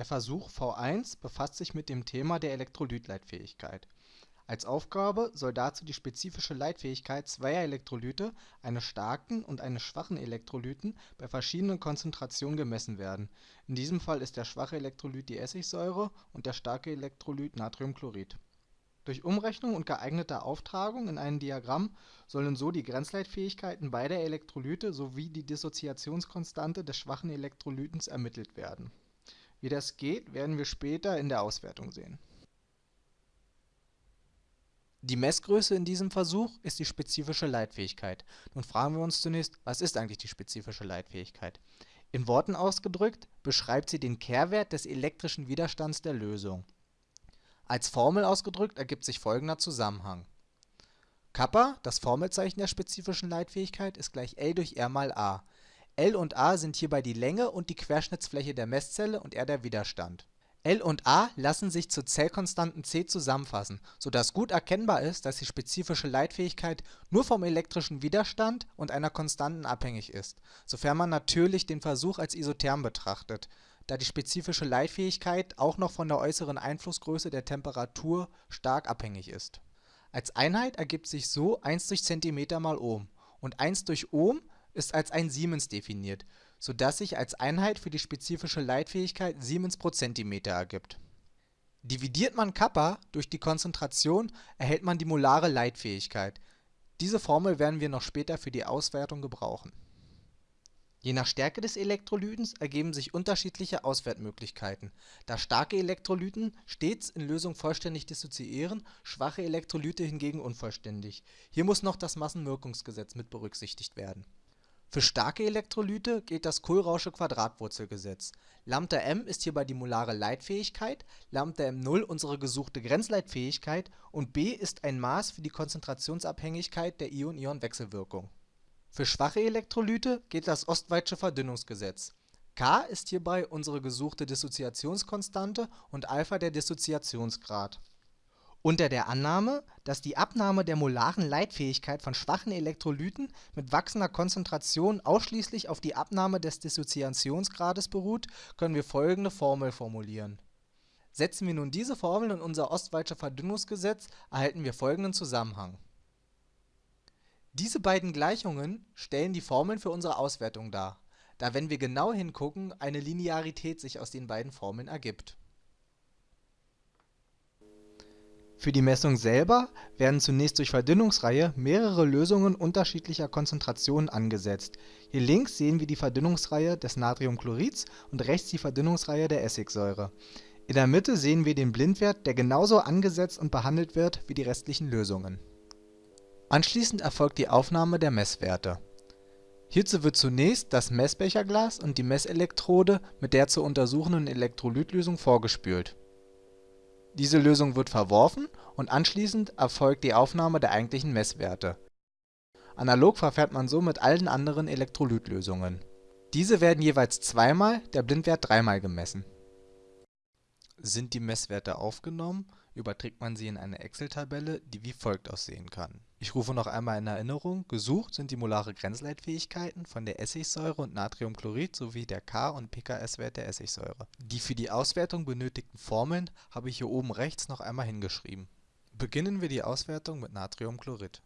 Der Versuch V1 befasst sich mit dem Thema der Elektrolytleitfähigkeit. Als Aufgabe soll dazu die spezifische Leitfähigkeit zweier Elektrolyte, eines starken und eines schwachen Elektrolyten, bei verschiedenen Konzentrationen gemessen werden, in diesem Fall ist der schwache Elektrolyt die Essigsäure und der starke Elektrolyt Natriumchlorid. Durch Umrechnung und geeignete Auftragung in ein Diagramm sollen so die Grenzleitfähigkeiten beider Elektrolyte sowie die Dissoziationskonstante des schwachen Elektrolyten ermittelt werden wie das geht, werden wir später in der Auswertung sehen. Die Messgröße in diesem Versuch ist die spezifische Leitfähigkeit. Nun fragen wir uns zunächst, was ist eigentlich die spezifische Leitfähigkeit? In Worten ausgedrückt beschreibt sie den Kehrwert des elektrischen Widerstands der Lösung. Als Formel ausgedrückt ergibt sich folgender Zusammenhang. Kappa, das Formelzeichen der spezifischen Leitfähigkeit, ist gleich L durch R mal A. L und A sind hierbei die Länge und die Querschnittsfläche der Messzelle und R der Widerstand. L und A lassen sich zur Zellkonstanten C zusammenfassen, sodass gut erkennbar ist, dass die spezifische Leitfähigkeit nur vom elektrischen Widerstand und einer Konstanten abhängig ist, sofern man natürlich den Versuch als isotherm betrachtet, da die spezifische Leitfähigkeit auch noch von der äußeren Einflussgröße der Temperatur stark abhängig ist. Als Einheit ergibt sich so 1 durch Zentimeter mal Ohm und 1 durch Ohm ist als 1 Siemens definiert, so dass sich als Einheit für die spezifische Leitfähigkeit Siemens pro Zentimeter ergibt. Dividiert man Kappa durch die Konzentration, erhält man die molare Leitfähigkeit. Diese Formel werden wir noch später für die Auswertung gebrauchen. Je nach Stärke des Elektrolytens ergeben sich unterschiedliche Auswertmöglichkeiten, da starke Elektrolyten stets in Lösung vollständig dissoziieren, schwache Elektrolyte hingegen unvollständig. Hier muss noch das Massenwirkungsgesetz mit berücksichtigt werden für starke Elektrolyte gilt das Kohlrausche Quadratwurzelgesetz. Lambda m ist hierbei die molare Leitfähigkeit, Lambda m0 unsere gesuchte Grenzleitfähigkeit und B ist ein Maß für die Konzentrationsabhängigkeit der Ion-Ion-Wechselwirkung. Für schwache Elektrolyte gilt das Ostwaldsche Verdünnungsgesetz. K ist hierbei unsere gesuchte Dissoziationskonstante und Alpha der Dissoziationsgrad unter der Annahme, dass die Abnahme der molaren Leitfähigkeit von schwachen Elektrolyten mit wachsender Konzentration ausschließlich auf die Abnahme des Dissoziationsgrades beruht, können wir folgende Formel formulieren. Setzen wir nun diese Formel in unser Ostwaldsche Verdünnungsgesetz, erhalten wir folgenden Zusammenhang. Diese beiden Gleichungen stellen die Formeln für unsere Auswertung dar, da wenn wir genau hingucken, eine Linearität sich aus den beiden Formeln ergibt Für die Messung selber werden zunächst durch Verdünnungsreihe mehrere Lösungen unterschiedlicher Konzentrationen angesetzt. Hier links sehen wir die Verdünnungsreihe des Natriumchlorids und rechts die Verdünnungsreihe der Essigsäure. In der Mitte sehen wir den Blindwert, der genauso angesetzt und behandelt wird wie die restlichen Lösungen. Anschließend erfolgt die Aufnahme der Messwerte. Hierzu wird zunächst das Messbecherglas und die Messelektrode mit der zu untersuchenden Elektrolytlösung vorgespült diese Lösung wird verworfen und anschließend erfolgt die Aufnahme der eigentlichen Messwerte. Analog verfährt man so mit allen anderen Elektrolytlösungen. Diese werden jeweils zweimal, der Blindwert dreimal gemessen. Sind die Messwerte aufgenommen überträgt man sie in eine Excel-Tabelle, die wie folgt aussehen kann. Ich rufe noch einmal in Erinnerung, gesucht sind die molare Grenzleitfähigkeiten von der Essigsäure und Natriumchlorid sowie der K- und pKs-Wert der Essigsäure. Die für die Auswertung benötigten Formeln habe ich hier oben rechts noch einmal hingeschrieben. Beginnen wir die Auswertung mit Natriumchlorid.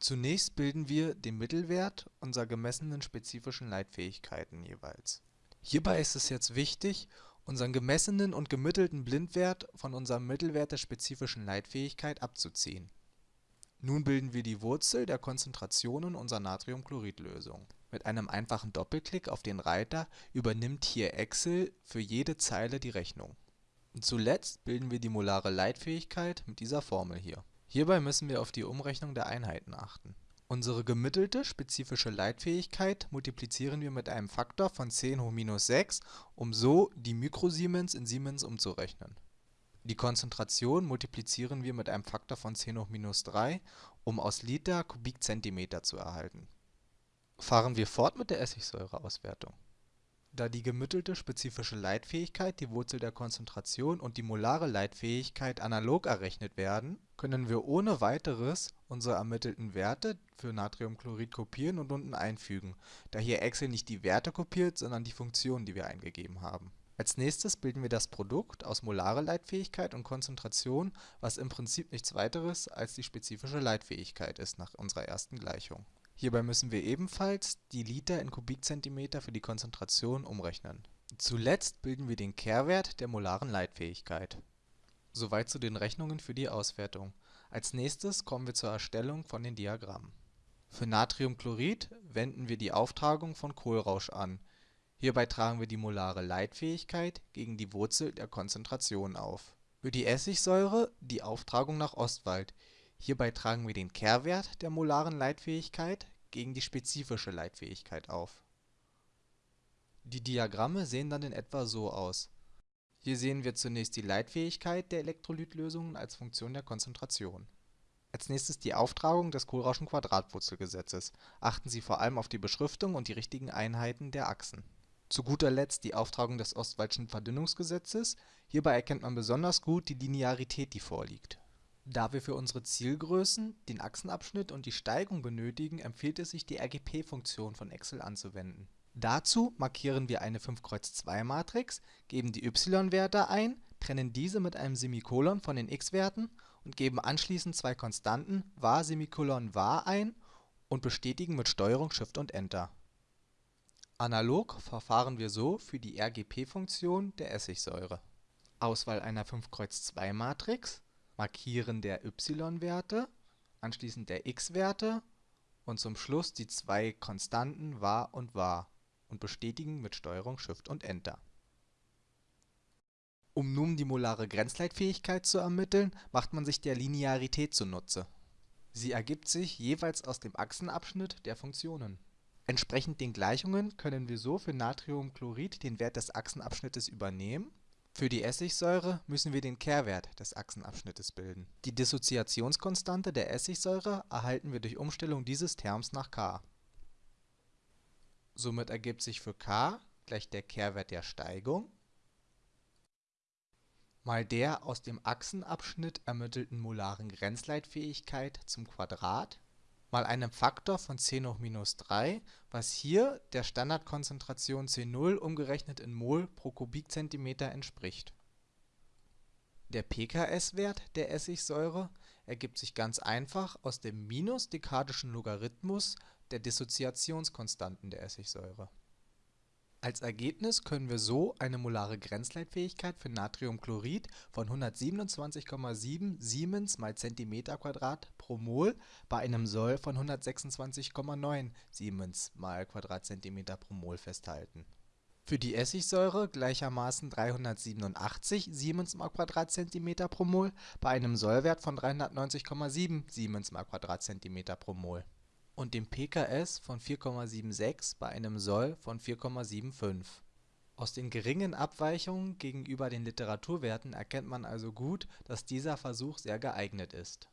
Zunächst bilden wir den Mittelwert unserer gemessenen spezifischen Leitfähigkeiten jeweils. Hierbei ist es jetzt wichtig, unseren gemessenen und gemittelten Blindwert von unserem Mittelwert der spezifischen Leitfähigkeit abzuziehen. Nun bilden wir die Wurzel der Konzentrationen unserer Natriumchloridlösung. Mit einem einfachen Doppelklick auf den Reiter übernimmt hier Excel für jede Zeile die Rechnung. Und zuletzt bilden wir die molare Leitfähigkeit mit dieser Formel hier. Hierbei müssen wir auf die Umrechnung der Einheiten achten Unsere gemittelte spezifische Leitfähigkeit multiplizieren wir mit einem Faktor von 10 hoch minus 6, um so die Mikrosiemens in Siemens umzurechnen. Die Konzentration multiplizieren wir mit einem Faktor von 10 hoch minus 3, um aus Liter Kubikzentimeter zu erhalten. Fahren wir fort mit der Essigsäureauswertung da die gemittelte spezifische Leitfähigkeit, die Wurzel der Konzentration und die molare Leitfähigkeit analog errechnet werden, können wir ohne weiteres unsere ermittelten Werte für Natriumchlorid kopieren und unten einfügen, da hier Excel nicht die Werte kopiert, sondern die Funktion, die wir eingegeben haben. Als nächstes bilden wir das Produkt aus molare Leitfähigkeit und Konzentration, was im Prinzip nichts weiteres als die spezifische Leitfähigkeit ist nach unserer ersten Gleichung. Hierbei müssen wir ebenfalls die Liter in Kubikzentimeter für die Konzentration umrechnen. Zuletzt bilden wir den Kehrwert der molaren Leitfähigkeit. Soweit zu den Rechnungen für die Auswertung. Als nächstes kommen wir zur Erstellung von den Diagrammen. Für Natriumchlorid wenden wir die Auftragung von Kohlrausch an Hierbei tragen wir die molare Leitfähigkeit gegen die Wurzel der Konzentration auf. Für die Essigsäure die Auftragung nach Ostwald. Hierbei tragen wir den Kehrwert der molaren Leitfähigkeit gegen die spezifische Leitfähigkeit auf. Die Diagramme sehen dann in etwa so aus. Hier sehen wir zunächst die Leitfähigkeit der Elektrolytlösungen als Funktion der Konzentration. Als nächstes die Auftragung des Kohlrauschen Quadratwurzelgesetzes. Achten Sie vor allem auf die Beschriftung und die richtigen Einheiten der Achsen zu guter Letzt die Auftragung des Ostwaldschen Verdünnungsgesetzes, hierbei erkennt man besonders gut die Linearität die vorliegt. Da wir für unsere Zielgrößen den Achsenabschnitt und die Steigung benötigen, empfiehlt es sich die RGP-Funktion von Excel anzuwenden. Dazu markieren wir eine 5-Kreuz-2-Matrix, geben die y-Werte ein, trennen diese mit einem Semikolon von den x-Werten und geben anschließend zwei Konstanten var var ein und bestätigen mit STRG SHIFT und Enter Analog verfahren wir so für die RGP-Funktion der Essigsäure. Auswahl einer 5-Kreuz-2-Matrix, Markieren der y-Werte, anschließend der x-Werte und zum Schluss die zwei Konstanten var und var und bestätigen mit STRG SHIFT und Enter. Um nun die molare Grenzleitfähigkeit zu ermitteln, macht man sich der Linearität zunutze. Sie ergibt sich jeweils aus dem Achsenabschnitt der Funktionen Entsprechend den Gleichungen können wir so für Natriumchlorid den Wert des Achsenabschnittes übernehmen, für die Essigsäure müssen wir den Kehrwert des Achsenabschnittes bilden. Die Dissoziationskonstante der Essigsäure erhalten wir durch Umstellung dieses Terms nach k. Somit ergibt sich für k gleich der Kehrwert der Steigung mal der aus dem Achsenabschnitt ermittelten molaren Grenzleitfähigkeit zum Quadrat mal einem Faktor von 10 hoch minus 3, was hier der Standardkonzentration C0 umgerechnet in mol pro Kubikzentimeter entspricht. Der pKs-Wert der Essigsäure ergibt sich ganz einfach aus dem minus-dekadischen Logarithmus der Dissoziationskonstanten der Essigsäure als Ergebnis können wir so eine molare Grenzleitfähigkeit für Natriumchlorid von 127,7 Siemens mal Zentimeter² pro Mol bei einem Soll von 126,9 Siemens mal Quadratzentimeter pro Mol festhalten. Für die Essigsäure gleichermaßen 387 Siemens mal Quadratzentimeter pro Mol bei einem Sollwert von 390,7 Siemens mal Quadratzentimeter pro Mol und dem pKs von 4,76 bei einem Soll von 4,75. Aus den geringen Abweichungen gegenüber den Literaturwerten erkennt man also gut, dass dieser Versuch sehr geeignet ist